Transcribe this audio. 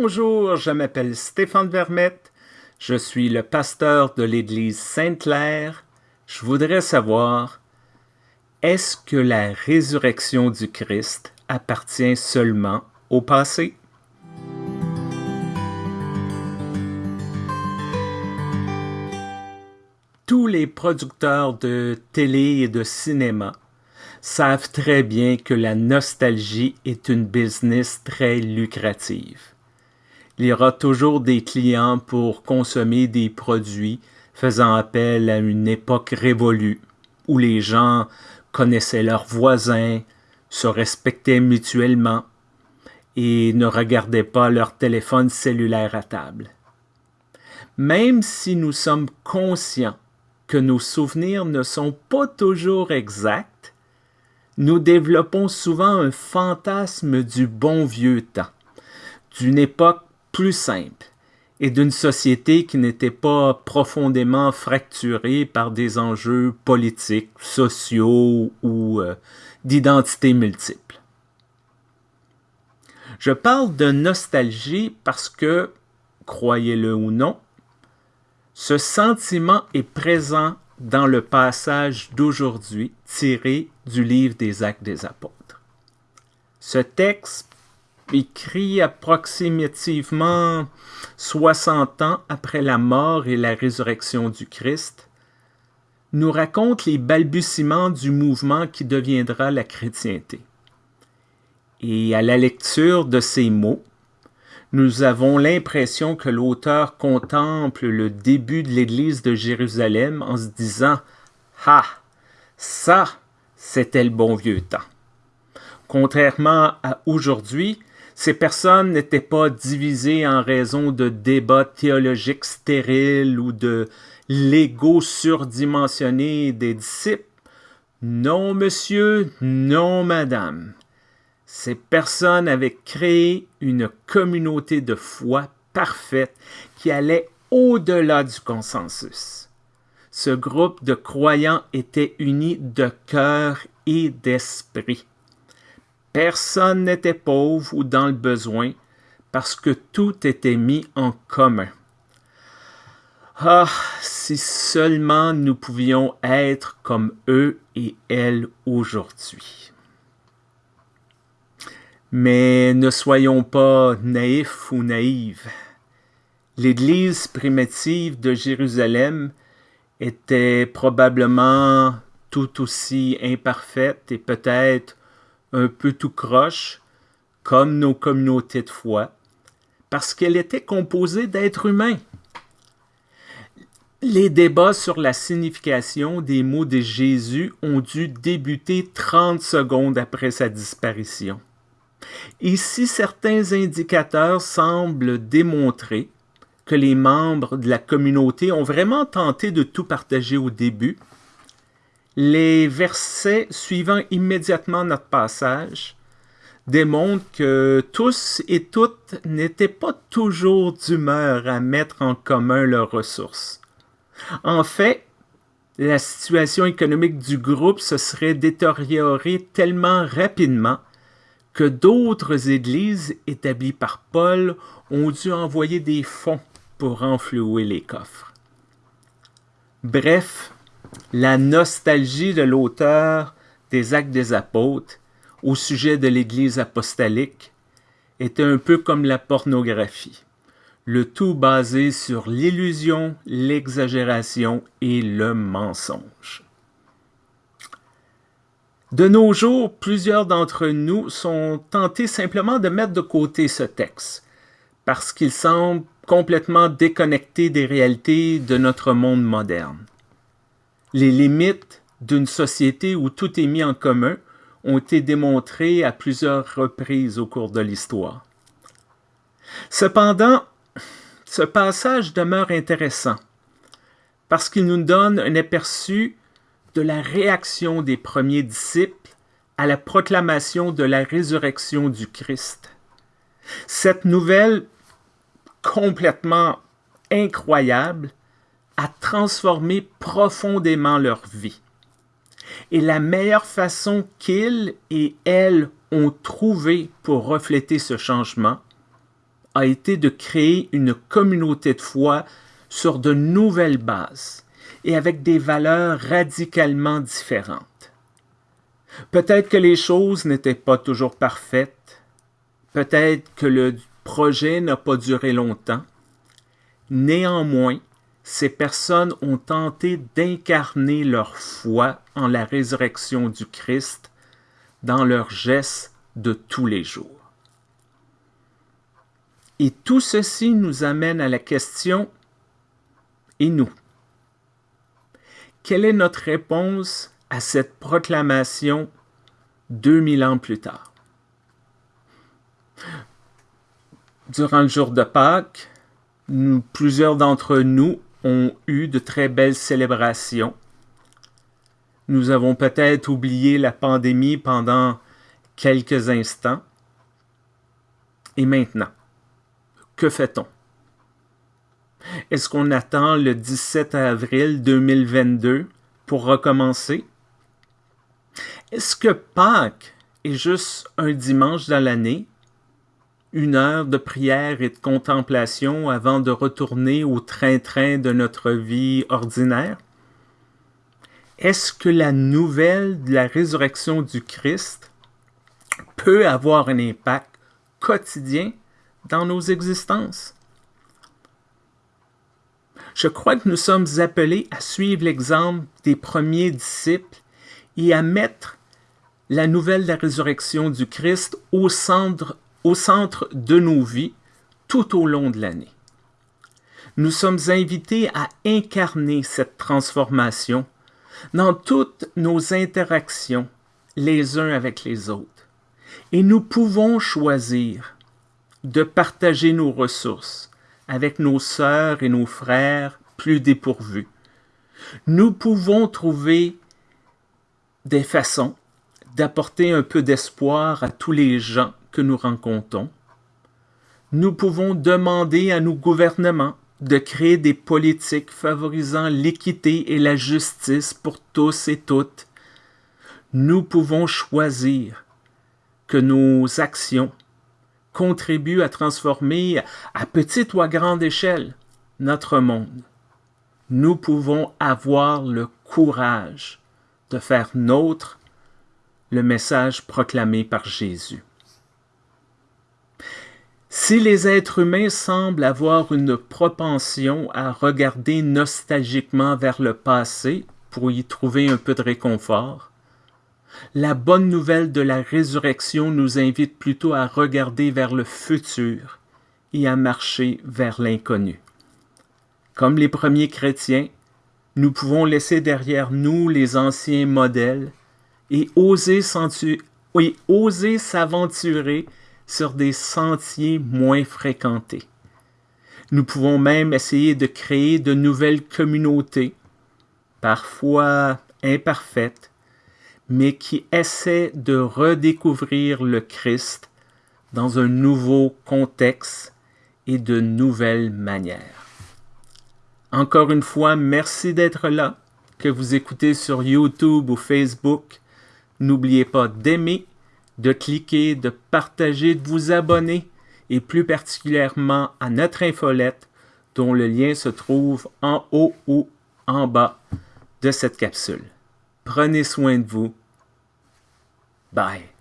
Bonjour, je m'appelle Stéphane Vermette, je suis le pasteur de l'Église Sainte-Claire. Je voudrais savoir, est-ce que la résurrection du Christ appartient seulement au passé? Tous les producteurs de télé et de cinéma savent très bien que la nostalgie est une business très lucrative. Il y aura toujours des clients pour consommer des produits faisant appel à une époque révolue où les gens connaissaient leurs voisins, se respectaient mutuellement et ne regardaient pas leur téléphone cellulaire à table. Même si nous sommes conscients que nos souvenirs ne sont pas toujours exacts, nous développons souvent un fantasme du bon vieux temps, d'une époque plus simple et d'une société qui n'était pas profondément fracturée par des enjeux politiques, sociaux ou euh, d'identité multiples. Je parle de nostalgie parce que, croyez-le ou non, ce sentiment est présent dans le passage d'aujourd'hui tiré du livre des Actes des Apôtres. Ce texte, écrit approximativement 60 ans après la mort et la résurrection du Christ, nous raconte les balbutiements du mouvement qui deviendra la chrétienté. Et à la lecture de ces mots, nous avons l'impression que l'auteur contemple le début de l'Église de Jérusalem en se disant « Ah, ça, c'était le bon vieux temps ». Contrairement à aujourd'hui, ces personnes n'étaient pas divisées en raison de débats théologiques stériles ou de l'ego surdimensionné des disciples. Non, monsieur, non, madame. Ces personnes avaient créé une communauté de foi parfaite qui allait au-delà du consensus. Ce groupe de croyants était uni de cœur et d'esprit. Personne n'était pauvre ou dans le besoin parce que tout était mis en commun. Ah, si seulement nous pouvions être comme eux et elles aujourd'hui. Mais ne soyons pas naïfs ou naïves. L'Église primitive de Jérusalem était probablement tout aussi imparfaite et peut-être un peu tout croche, comme nos communautés de foi, parce qu'elle était composée d'êtres humains. Les débats sur la signification des mots de Jésus ont dû débuter 30 secondes après sa disparition. Ici, certains indicateurs semblent démontrer que les membres de la communauté ont vraiment tenté de tout partager au début. Les versets suivant immédiatement notre passage démontrent que tous et toutes n'étaient pas toujours d'humeur à mettre en commun leurs ressources. En fait, la situation économique du groupe se serait détériorée tellement rapidement que d'autres églises établies par Paul ont dû envoyer des fonds pour renflouer les coffres. Bref, la nostalgie de l'auteur des Actes des Apôtres au sujet de l'Église apostolique était un peu comme la pornographie, le tout basé sur l'illusion, l'exagération et le mensonge. De nos jours, plusieurs d'entre nous sont tentés simplement de mettre de côté ce texte, parce qu'il semble complètement déconnecté des réalités de notre monde moderne. Les limites d'une société où tout est mis en commun ont été démontrées à plusieurs reprises au cours de l'histoire. Cependant, ce passage demeure intéressant parce qu'il nous donne un aperçu de la réaction des premiers disciples à la proclamation de la résurrection du Christ. Cette nouvelle complètement incroyable a transformé profondément leur vie. Et la meilleure façon qu'ils et elles ont trouvé pour refléter ce changement a été de créer une communauté de foi sur de nouvelles bases et avec des valeurs radicalement différentes. Peut-être que les choses n'étaient pas toujours parfaites, peut-être que le projet n'a pas duré longtemps. Néanmoins, ces personnes ont tenté d'incarner leur foi en la résurrection du Christ dans leurs gestes de tous les jours. Et tout ceci nous amène à la question, et nous? Quelle est notre réponse à cette proclamation 2000 ans plus tard? Durant le jour de Pâques, plusieurs d'entre nous ont eu de très belles célébrations. Nous avons peut-être oublié la pandémie pendant quelques instants. Et maintenant, que fait-on? Est-ce qu'on attend le 17 avril 2022 pour recommencer? Est-ce que Pâques est juste un dimanche dans l'année, une heure de prière et de contemplation avant de retourner au train-train de notre vie ordinaire? Est-ce que la nouvelle de la résurrection du Christ peut avoir un impact quotidien dans nos existences? Je crois que nous sommes appelés à suivre l'exemple des premiers disciples et à mettre la nouvelle de la résurrection du Christ au centre, au centre de nos vies tout au long de l'année. Nous sommes invités à incarner cette transformation dans toutes nos interactions les uns avec les autres. Et nous pouvons choisir de partager nos ressources avec nos sœurs et nos frères plus dépourvus. Nous pouvons trouver des façons d'apporter un peu d'espoir à tous les gens que nous rencontrons. Nous pouvons demander à nos gouvernements de créer des politiques favorisant l'équité et la justice pour tous et toutes. Nous pouvons choisir que nos actions contribuent à transformer à petite ou à grande échelle notre monde. Nous pouvons avoir le courage de faire nôtre le message proclamé par Jésus. Si les êtres humains semblent avoir une propension à regarder nostalgiquement vers le passé pour y trouver un peu de réconfort, la bonne nouvelle de la résurrection nous invite plutôt à regarder vers le futur et à marcher vers l'inconnu. Comme les premiers chrétiens, nous pouvons laisser derrière nous les anciens modèles et oser s'aventurer sur des sentiers moins fréquentés. Nous pouvons même essayer de créer de nouvelles communautés, parfois imparfaites, mais qui essaie de redécouvrir le Christ dans un nouveau contexte et de nouvelles manières. Encore une fois, merci d'être là, que vous écoutez sur YouTube ou Facebook. N'oubliez pas d'aimer, de cliquer, de partager, de vous abonner et plus particulièrement à notre infolette dont le lien se trouve en haut ou en bas de cette capsule. Prenez soin de vous. Bye.